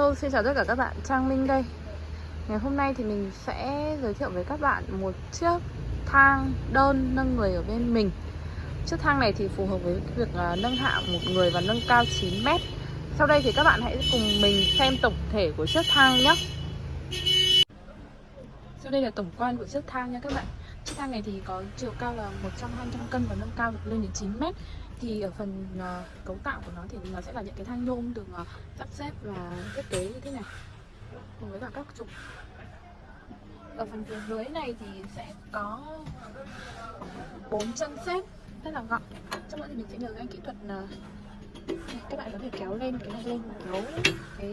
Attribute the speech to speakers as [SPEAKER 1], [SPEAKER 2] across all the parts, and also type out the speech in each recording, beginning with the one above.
[SPEAKER 1] Hello, xin chào tất cả các bạn, Trang Minh đây. Ngày hôm nay thì mình sẽ giới thiệu với các bạn một chiếc thang đơn nâng người ở bên mình. Chiếc thang này thì phù hợp với việc à, nâng hạ một người và nâng cao 9 mét. Sau đây thì các bạn hãy cùng mình xem tổng thể của chiếc thang nhé. Sau đây là tổng quan của chiếc thang nha các bạn sang thang này thì có chiều cao là 100-200 cân và nâng cao được lên đến 9 mét. Thì ở phần uh, cấu tạo của nó thì nó sẽ là những cái thang nhôm được uh, sắp xếp và thiết kế như thế này cùng với cả các trục. Ở phần phía dưới này thì sẽ có bốn chân xếp rất là gọn. Trong đó thì mình sẽ nhờ các anh kỹ thuật là các bạn có thể kéo lên cái này lên kéo cái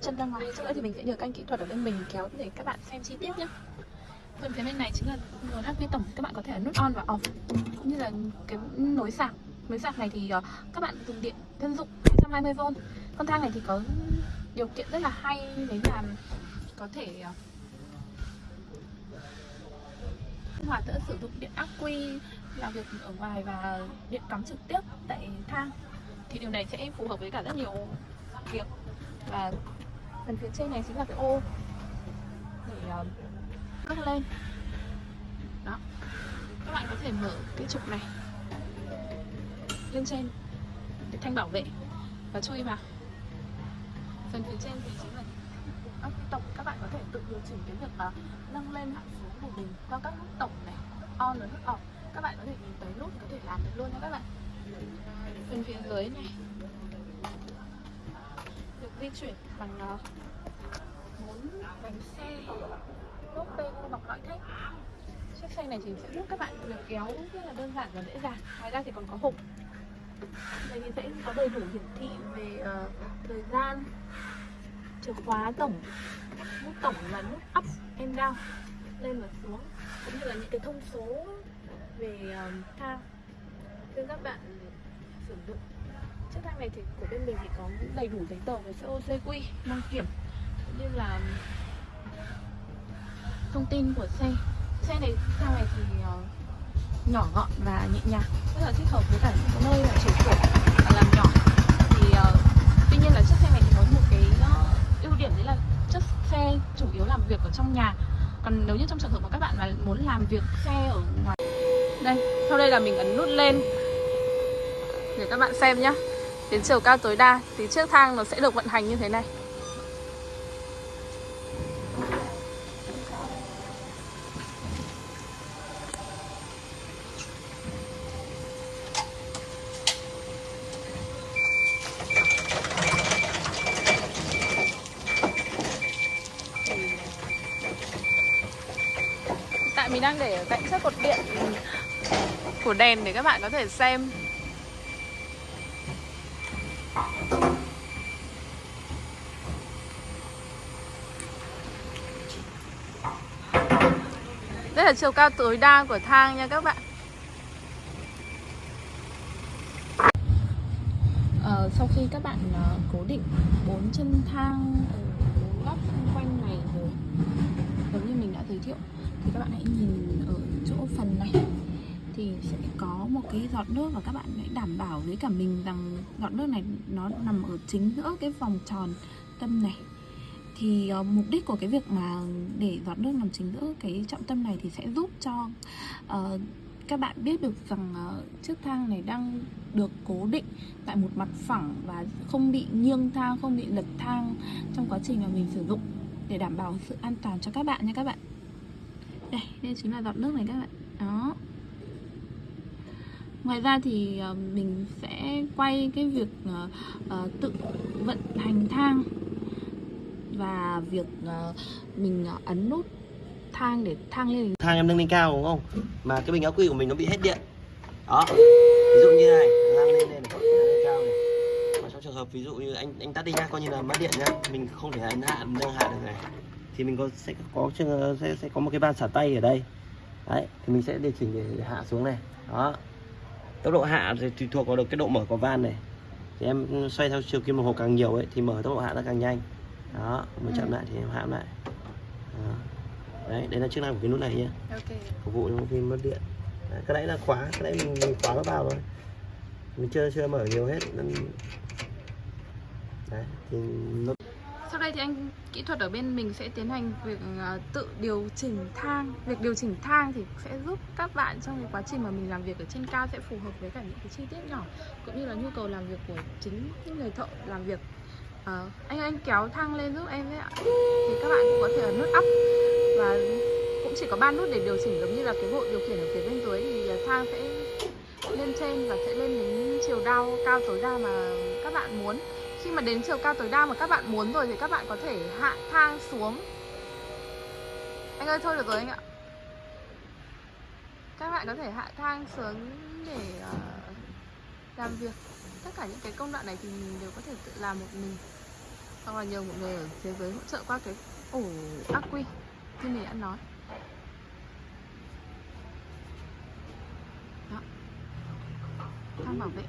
[SPEAKER 1] chân ra ngoài. Sau đó thì mình sẽ nhờ các anh kỹ thuật ở bên mình kéo để các bạn xem chi tiết nhé phần phía bên này chính là nguồn HV tổng các bạn có thể nút on và off cũng như là cái nối sạc. Nối sạc này thì uh, các bạn dùng điện thân dụng 220V Con thang này thì có điều kiện rất là hay Đấy là có thể ờ, sinh hoạt giữa sử dụng điện ắc quy làm việc ở ngoài và điện cắm trực tiếp tại thang. Thì điều này sẽ phù hợp với cả rất nhiều việc. Và phần phía trên này chính là cái ô để uh, cất lên. Đó. Các bạn có thể mở cái trục này lên trên cái thanh bảo vệ và chui vào. Phần phía trên thì chính là các tổng các bạn có thể tự điều chỉnh cái việc là nâng lên hạ xuống của mình qua các nút tổng này, on và nút off. Các bạn có thể nhìn tới nút có thể làm được luôn nha các bạn. Phần phía dưới này được di chuyển bằng à, bốn bánh xe lốp bên bọc lõi thép. Chiếc xe này thì sẽ giúp các bạn việc kéo rất là đơn giản và dễ dàng. Ngoài ra thì còn có hộp. Đây thì sẽ có đầy đủ hiển thị về uh, thời gian chìa khóa tổng nút tổng và nút up and down lên và xuống cũng như là những cái thông số về uh, thang cho các bạn sử dụng. Chiếc thang này thì của bên mình thì có đầy đủ giấy tờ về COCQ đăng kiểm cũng như là thông tin của xe. Xe này thang này thì uh, nhỏ gọn và nhẹ nhàng. Rất là thích hợp với cả những nơi là trẻ tuổi và làm nhỏ. Thì uh, tuy nhiên là chiếc xe này thì có một cái uh, ưu điểm đấy là chiếc xe chủ yếu làm việc ở trong nhà. Còn nếu như trong trường hợp mà các bạn mà muốn làm việc xe ở ngoài đây sau đây là mình ấn nút lên. Để các bạn xem nhé đến chiều cao tối đa thì chiếc thang nó sẽ được vận hành như thế này. Mình đang để ở cạnh chiếc cột điện của đèn để các bạn có thể xem. Đây là chiều cao tối đa của thang nha các bạn. Ờ, Sau khi các bạn uh, cố định bốn chân thang ờ, ở bốn góc xung quanh này rồi đã giới thiệu Thì các bạn hãy nhìn ở chỗ phần này. Thì sẽ có một cái giọt nước và các bạn hãy đảm bảo với cả mình rằng giọt nước này nó nằm ở chính giữa cái vòng tròn tâm này. Thì uh, mục đích của cái việc mà để giọt nước nằm chính giữa cái trọng tâm này thì sẽ giúp cho uh, các bạn biết được rằng uh, chiếc thang này đang được cố định tại một mặt phẳng và không bị nghiêng thang, không bị lật thang trong quá trình mà mình sử dụng để đảm bảo sự an toàn cho các bạn nha các bạn. Đây, đây chính là giọt nước này các bạn. Đó. Ngoài ra thì ờ, mình sẽ quay cái việc ờ, ờ, tự vận hành thang và việc mình ấn nút thang để thang lên
[SPEAKER 2] thang em nâng lên cao đúng không mà cái bình ắc quy của mình nó bị hết điện đó ví dụ như này thang lên lên này nâng lên cao này mà trong trường hợp ví dụ như anh anh tắt đi nhá coi như là mất điện nhá. Mình không thể ấn hạ nâng hạ được này. Thì mình có sẽ có sẽ sẽ có một cái van xả tay ở đây. Đấy thì mình sẽ điều chỉnh để hạ xuống này. Đó. Tốc độ hạ thì tùy thuộc vào được cái độ mở của van này. Thì em xoay theo chiều kim đồng hồ càng nhiều ấy thì mở tốc độ hạ nó càng nhanh. Đó mới chậm lại thì em hãm lại. Đó. đấy đây là chức năng của cái nút này nhé
[SPEAKER 1] okay.
[SPEAKER 2] phục vụ cho khi mất điện. Đấy, cái đấy là khóa cái đấy mình, mình khóa nó vào thôi mình chưa chưa mở nhiều hết. Nên đấy thì nó
[SPEAKER 1] đây thì anh kỹ thuật ở bên mình sẽ tiến hành việc à, tự điều chỉnh thang. Việc điều chỉnh thang thì sẽ giúp các bạn trong cái quá trình mà mình làm việc ở trên cao sẽ phù hợp với cả những cái chi tiết nhỏ Cũng như là nhu cầu làm việc của chính những người thợ làm việc. Ờ, Anh anh kéo thang lên giúp em đấy ạ. Thì các bạn cũng có thể ấn nút up Và cũng chỉ có ba nút để điều chỉnh giống như là cái bộ điều khiển ở phía bên dưới thì à, thang sẽ lên trên và sẽ lên đến chiều đau cao tối đa mà các bạn muốn khi mà đến chiều cao tối đa mà các bạn muốn rồi thì các bạn có thể hạ thang xuống. Anh ơi thôi được rồi anh ạ. Các bạn có thể hạ thang xuống để uh, làm việc. Tất cả những cái công đoạn này thì mình đều có thể tự làm một mình. Hoặc là nhờ một người ở thế giới hỗ trợ qua cái ổ ác quy như mình đã nói. Đó. Thang bảo vệ.